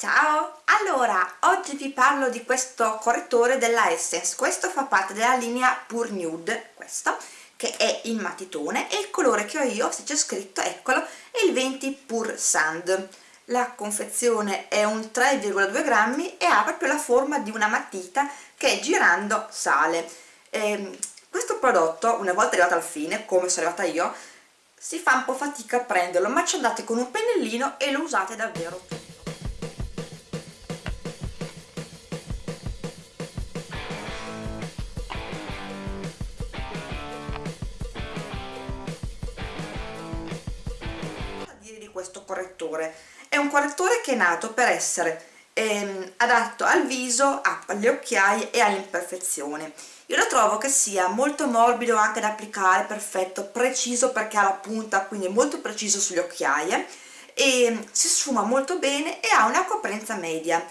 Ciao! Allora, oggi vi parlo di questo correttore della Essence, questo fa parte della linea Pure Nude, questo, che è in matitone e il colore che ho io, se c'è scritto, eccolo, è il 20 Pure Sand. La confezione è un 3,2 grammi e ha proprio la forma di una matita che girando sale. E questo prodotto, una volta arrivato al fine, come sono arrivata io, si fa un po' fatica a prenderlo, ma ci andate con un pennellino e lo usate davvero tutto. Questo correttore. È un correttore che è nato per essere ehm, adatto al viso, alle occhiaie e all'imperfezione. Io lo trovo che sia molto morbido anche da applicare, perfetto, preciso perché ha la punta quindi è molto preciso sulle occhiaie e si sfuma molto bene e ha una coprenza media.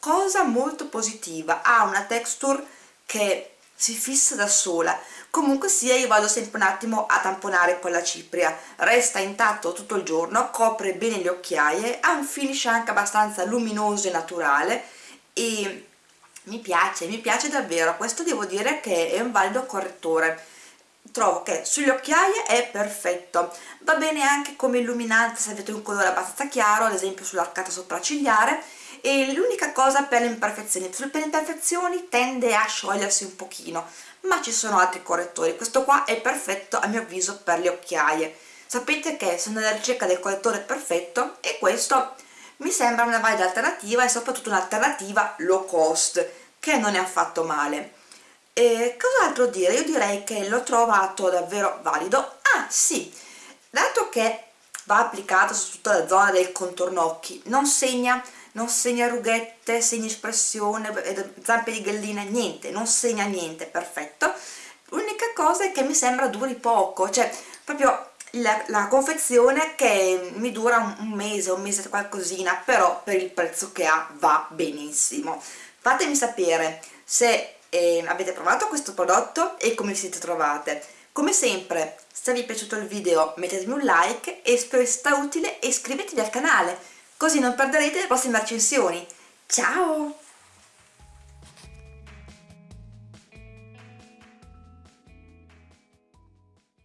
Cosa molto positiva, ha una texture che si fissa da sola. Comunque sia io vado sempre un attimo a tamponare con la cipria. Resta intatto tutto il giorno copre bene le occhiaie ha un finish anche abbastanza luminoso e naturale e mi piace, mi piace davvero. Questo devo dire che è un valido correttore. Trovo che sulle occhiaie è perfetto. Va bene anche come illuminante se avete un colore abbastanza chiaro ad esempio sull'arcata sopraccigliare e l'unica cosa per le imperfezioni per le imperfezioni tende a sciogliersi un pochino ma ci sono altri correttori. Questo qua è perfetto a mio avviso per le occhiaie. Sapete che sono alla ricerca del correttore perfetto e questo mi sembra una valida alternativa e soprattutto un'alternativa low cost che non è affatto male. E cos'altro dire? io direi che l'ho trovato davvero valido. Ah sì, dato che va applicato su tutta la zona del contorno occhi non segna non segna rughette, segna espressione, zampe di gallina, niente, non segna niente, perfetto. L'unica cosa è che mi sembra duri poco, cioè proprio la, la confezione che mi dura un, un mese, un mese qualcosina, però per il prezzo che ha va benissimo. Fatemi sapere se eh, avete provato questo prodotto e come vi siete trovate. Come sempre, se vi è piaciuto il video mettetemi un like e spero sia utile iscrivetevi al canale così non perderete le prossime recensioni. Ciao!